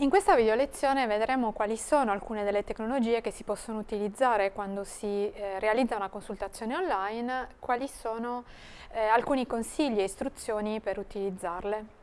In questa video lezione vedremo quali sono alcune delle tecnologie che si possono utilizzare quando si eh, realizza una consultazione online, quali sono eh, alcuni consigli e istruzioni per utilizzarle.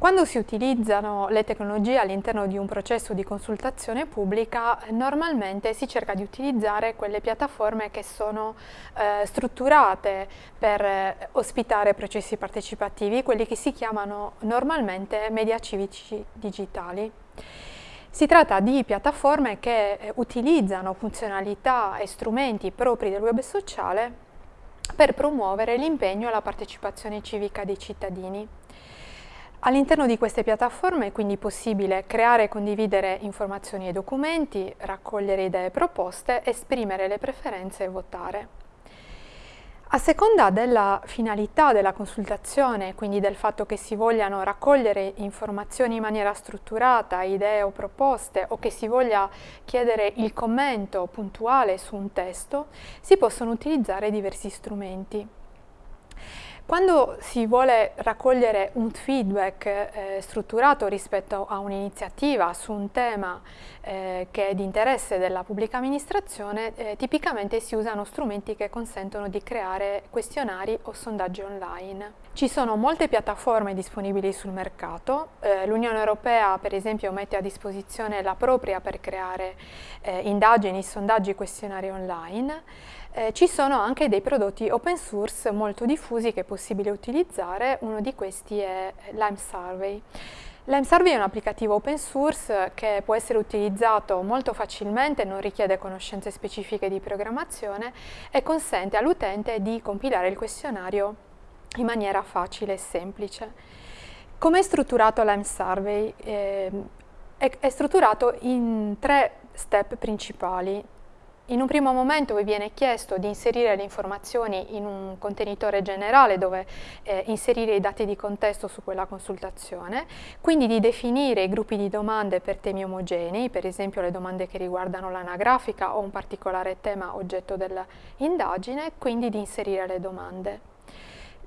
Quando si utilizzano le tecnologie all'interno di un processo di consultazione pubblica, normalmente si cerca di utilizzare quelle piattaforme che sono eh, strutturate per eh, ospitare processi partecipativi, quelli che si chiamano normalmente media civici digitali. Si tratta di piattaforme che eh, utilizzano funzionalità e strumenti propri del web sociale per promuovere l'impegno e la partecipazione civica dei cittadini. All'interno di queste piattaforme è quindi possibile creare e condividere informazioni e documenti, raccogliere idee e proposte, esprimere le preferenze e votare. A seconda della finalità della consultazione, quindi del fatto che si vogliano raccogliere informazioni in maniera strutturata, idee o proposte, o che si voglia chiedere il commento puntuale su un testo, si possono utilizzare diversi strumenti. Quando si vuole raccogliere un feedback eh, strutturato rispetto a un'iniziativa su un tema eh, che è di interesse della pubblica amministrazione, eh, tipicamente si usano strumenti che consentono di creare questionari o sondaggi online. Ci sono molte piattaforme disponibili sul mercato, eh, l'Unione Europea per esempio mette a disposizione la propria per creare eh, indagini, sondaggi, questionari online, eh, ci sono anche dei prodotti open source molto diffusi che è possibile utilizzare, uno di questi è Lime Survey. Lime Survey è un applicativo open source che può essere utilizzato molto facilmente, non richiede conoscenze specifiche di programmazione e consente all'utente di compilare il questionario in maniera facile e semplice. Come è strutturato Lime Survey? Eh, è, è strutturato in tre step principali. In un primo momento vi viene chiesto di inserire le informazioni in un contenitore generale dove eh, inserire i dati di contesto su quella consultazione, quindi di definire i gruppi di domande per temi omogenei, per esempio le domande che riguardano l'anagrafica o un particolare tema oggetto dell'indagine, quindi di inserire le domande.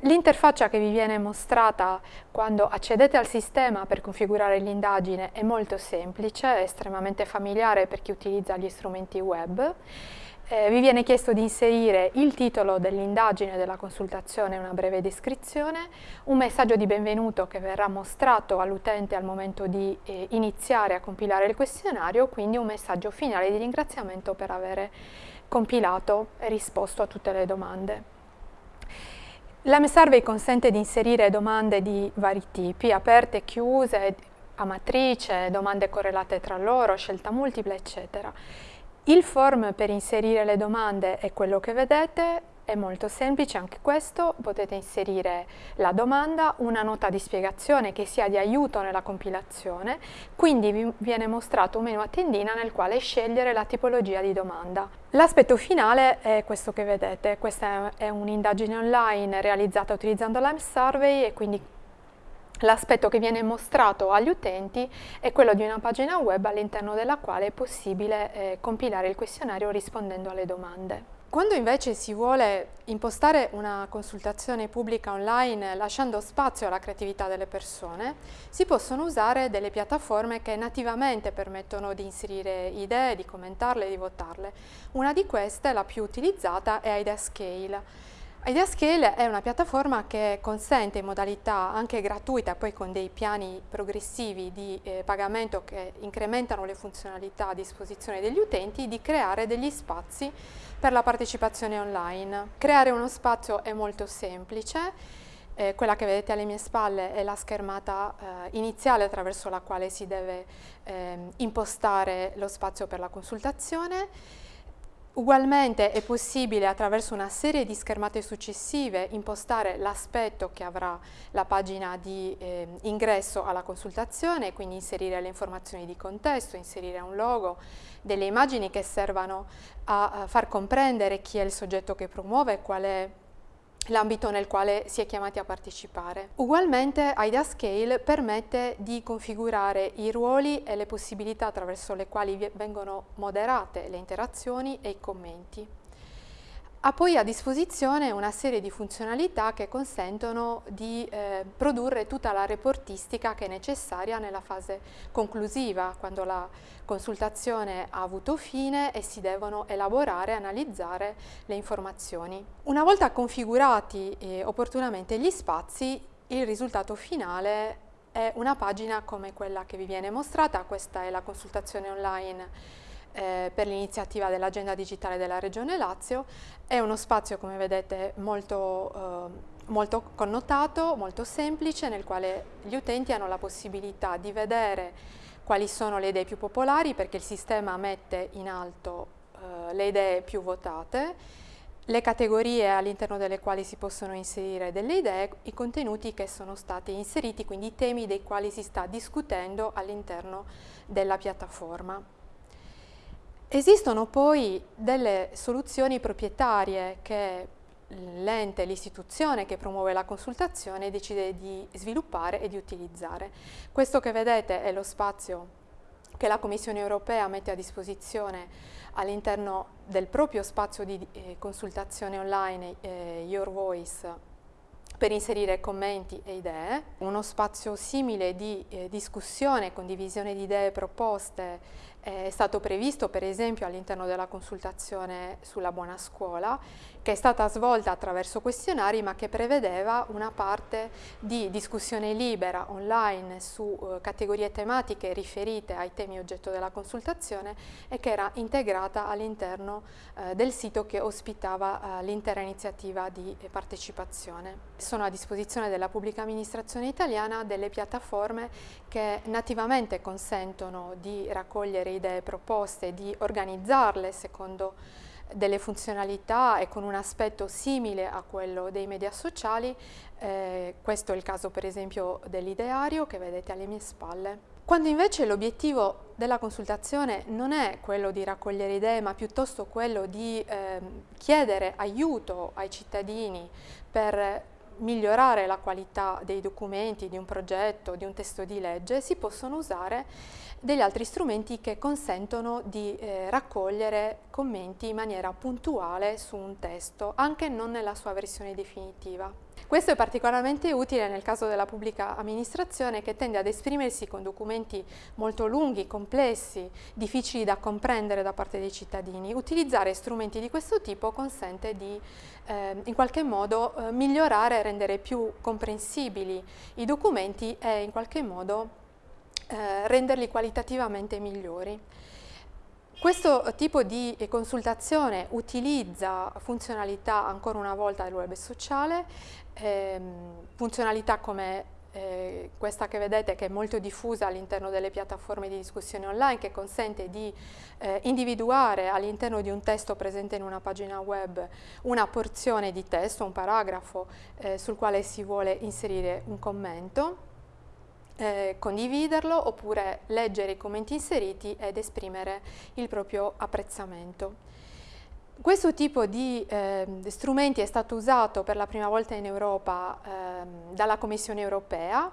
L'interfaccia che vi viene mostrata quando accedete al sistema per configurare l'indagine è molto semplice, è estremamente familiare per chi utilizza gli strumenti web. Eh, vi viene chiesto di inserire il titolo dell'indagine della consultazione una breve descrizione, un messaggio di benvenuto che verrà mostrato all'utente al momento di eh, iniziare a compilare il questionario, quindi un messaggio finale di ringraziamento per aver compilato e risposto a tutte le domande. L'AM Survey consente di inserire domande di vari tipi, aperte, chiuse, a matrice, domande correlate tra loro, scelta multipla, eccetera. Il form per inserire le domande è quello che vedete, è molto semplice anche questo, potete inserire la domanda, una nota di spiegazione che sia di aiuto nella compilazione, quindi vi viene mostrato un menu a tendina nel quale scegliere la tipologia di domanda. L'aspetto finale è questo che vedete, questa è un'indagine online realizzata utilizzando Lime Survey e quindi L'aspetto che viene mostrato agli utenti è quello di una pagina web all'interno della quale è possibile eh, compilare il questionario rispondendo alle domande. Quando invece si vuole impostare una consultazione pubblica online lasciando spazio alla creatività delle persone, si possono usare delle piattaforme che nativamente permettono di inserire idee, di commentarle, di votarle. Una di queste, la più utilizzata, è IdeaScale. IdeaScale è una piattaforma che consente in modalità anche gratuita, poi con dei piani progressivi di eh, pagamento che incrementano le funzionalità a disposizione degli utenti, di creare degli spazi per la partecipazione online. Creare uno spazio è molto semplice, eh, quella che vedete alle mie spalle è la schermata eh, iniziale attraverso la quale si deve eh, impostare lo spazio per la consultazione. Ugualmente è possibile attraverso una serie di schermate successive impostare l'aspetto che avrà la pagina di eh, ingresso alla consultazione, quindi inserire le informazioni di contesto, inserire un logo, delle immagini che servano a, a far comprendere chi è il soggetto che promuove, qual è l'ambito nel quale si è chiamati a partecipare. Ugualmente IdeaScale permette di configurare i ruoli e le possibilità attraverso le quali vengono moderate le interazioni e i commenti. Ha poi a disposizione una serie di funzionalità che consentono di eh, produrre tutta la reportistica che è necessaria nella fase conclusiva, quando la consultazione ha avuto fine e si devono elaborare e analizzare le informazioni. Una volta configurati eh, opportunamente gli spazi, il risultato finale è una pagina come quella che vi viene mostrata, questa è la consultazione online eh, per l'iniziativa dell'agenda digitale della Regione Lazio. È uno spazio, come vedete, molto, eh, molto connotato, molto semplice, nel quale gli utenti hanno la possibilità di vedere quali sono le idee più popolari, perché il sistema mette in alto eh, le idee più votate, le categorie all'interno delle quali si possono inserire delle idee, i contenuti che sono stati inseriti, quindi i temi dei quali si sta discutendo all'interno della piattaforma. Esistono poi delle soluzioni proprietarie che l'ente, l'istituzione che promuove la consultazione decide di sviluppare e di utilizzare. Questo che vedete è lo spazio che la Commissione europea mette a disposizione all'interno del proprio spazio di eh, consultazione online eh, Your Voice per inserire commenti e idee, uno spazio simile di eh, discussione, condivisione di idee e proposte è stato previsto per esempio all'interno della consultazione sulla buona scuola che è stata svolta attraverso questionari ma che prevedeva una parte di discussione libera online su eh, categorie tematiche riferite ai temi oggetto della consultazione e che era integrata all'interno eh, del sito che ospitava eh, l'intera iniziativa di partecipazione. Sono a disposizione della pubblica amministrazione italiana delle piattaforme che nativamente consentono di raccogliere idee proposte di organizzarle secondo delle funzionalità e con un aspetto simile a quello dei media sociali, eh, questo è il caso per esempio dell'ideario che vedete alle mie spalle. Quando invece l'obiettivo della consultazione non è quello di raccogliere idee, ma piuttosto quello di eh, chiedere aiuto ai cittadini per migliorare la qualità dei documenti, di un progetto, di un testo di legge, si possono usare degli altri strumenti che consentono di eh, raccogliere commenti in maniera puntuale su un testo, anche non nella sua versione definitiva. Questo è particolarmente utile nel caso della pubblica amministrazione che tende ad esprimersi con documenti molto lunghi, complessi, difficili da comprendere da parte dei cittadini. Utilizzare strumenti di questo tipo consente di eh, in qualche modo eh, migliorare e rendere più comprensibili i documenti e in qualche modo eh, renderli qualitativamente migliori. Questo tipo di consultazione utilizza funzionalità ancora una volta del web sociale, ehm, funzionalità come eh, questa che vedete che è molto diffusa all'interno delle piattaforme di discussione online che consente di eh, individuare all'interno di un testo presente in una pagina web una porzione di testo, un paragrafo eh, sul quale si vuole inserire un commento eh, condividerlo oppure leggere i commenti inseriti ed esprimere il proprio apprezzamento. Questo tipo di eh, strumenti è stato usato per la prima volta in Europa eh, dalla Commissione europea,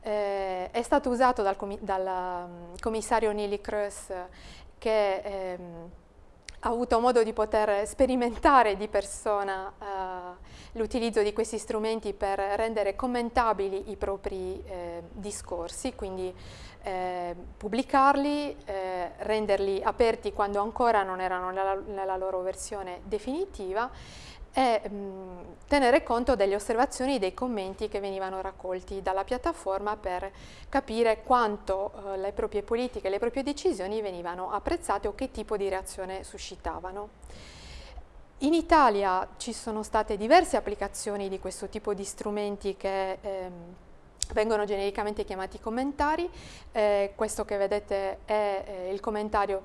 eh, è stato usato dal, dal um, commissario Neelie Kroes che ehm, ha avuto modo di poter sperimentare di persona l'utilizzo di questi strumenti per rendere commentabili i propri eh, discorsi, quindi eh, pubblicarli, eh, renderli aperti quando ancora non erano nella, nella loro versione definitiva e mh, tenere conto delle osservazioni e dei commenti che venivano raccolti dalla piattaforma per capire quanto eh, le proprie politiche, le proprie decisioni venivano apprezzate o che tipo di reazione suscitavano. In Italia ci sono state diverse applicazioni di questo tipo di strumenti che ehm, vengono genericamente chiamati commentari. Eh, questo che vedete è eh, il commentario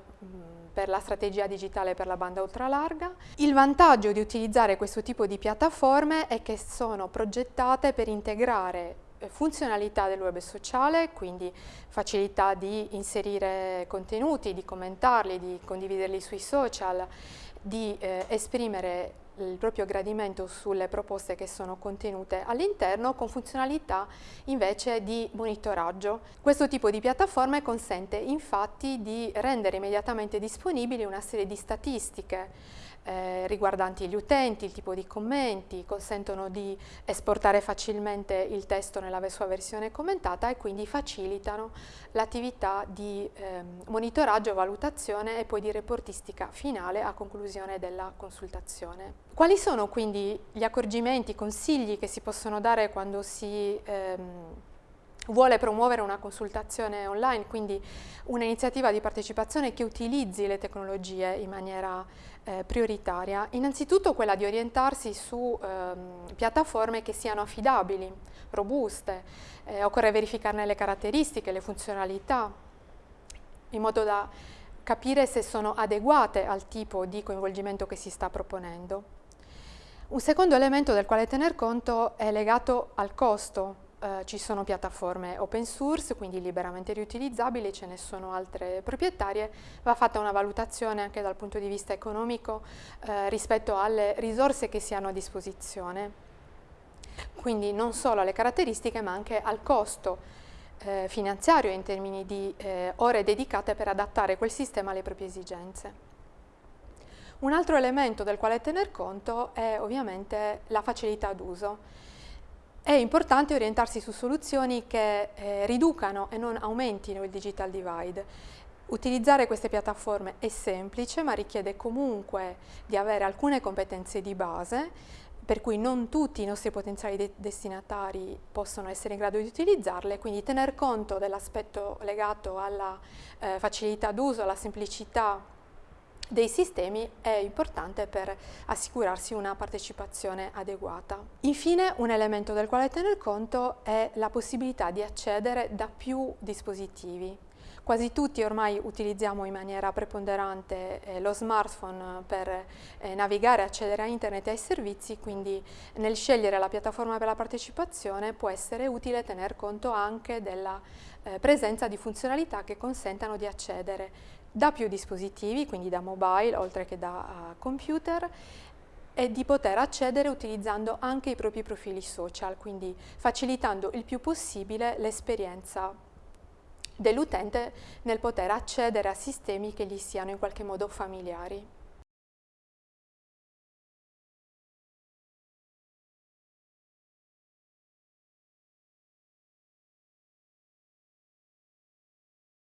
per la strategia digitale per la banda ultralarga. Il vantaggio di utilizzare questo tipo di piattaforme è che sono progettate per integrare eh, funzionalità del web sociale, quindi facilità di inserire contenuti, di commentarli, di condividerli sui social, di eh, esprimere il proprio gradimento sulle proposte che sono contenute all'interno con funzionalità invece di monitoraggio. Questo tipo di piattaforma consente infatti di rendere immediatamente disponibili una serie di statistiche eh, riguardanti gli utenti, il tipo di commenti, consentono di esportare facilmente il testo nella sua versione commentata e quindi facilitano l'attività di eh, monitoraggio, valutazione e poi di reportistica finale a conclusione della consultazione. Quali sono quindi gli accorgimenti, i consigli che si possono dare quando si ehm, vuole promuovere una consultazione online, quindi un'iniziativa di partecipazione che utilizzi le tecnologie in maniera eh, prioritaria. Innanzitutto quella di orientarsi su ehm, piattaforme che siano affidabili, robuste, eh, occorre verificarne le caratteristiche, le funzionalità, in modo da capire se sono adeguate al tipo di coinvolgimento che si sta proponendo. Un secondo elemento del quale tener conto è legato al costo eh, ci sono piattaforme open source, quindi liberamente riutilizzabili, ce ne sono altre proprietarie, va fatta una valutazione anche dal punto di vista economico eh, rispetto alle risorse che si hanno a disposizione, quindi non solo alle caratteristiche ma anche al costo eh, finanziario in termini di eh, ore dedicate per adattare quel sistema alle proprie esigenze. Un altro elemento del quale tener conto è ovviamente la facilità d'uso. È importante orientarsi su soluzioni che eh, riducano e non aumentino il digital divide. Utilizzare queste piattaforme è semplice ma richiede comunque di avere alcune competenze di base per cui non tutti i nostri potenziali de destinatari possono essere in grado di utilizzarle, quindi tener conto dell'aspetto legato alla eh, facilità d'uso, alla semplicità dei sistemi è importante per assicurarsi una partecipazione adeguata. Infine un elemento del quale tener conto è la possibilità di accedere da più dispositivi. Quasi tutti ormai utilizziamo in maniera preponderante eh, lo smartphone per eh, navigare accedere a internet e ai servizi, quindi nel scegliere la piattaforma per la partecipazione può essere utile tener conto anche della eh, presenza di funzionalità che consentano di accedere da più dispositivi, quindi da mobile oltre che da uh, computer, e di poter accedere utilizzando anche i propri profili social, quindi facilitando il più possibile l'esperienza dell'utente nel poter accedere a sistemi che gli siano in qualche modo familiari.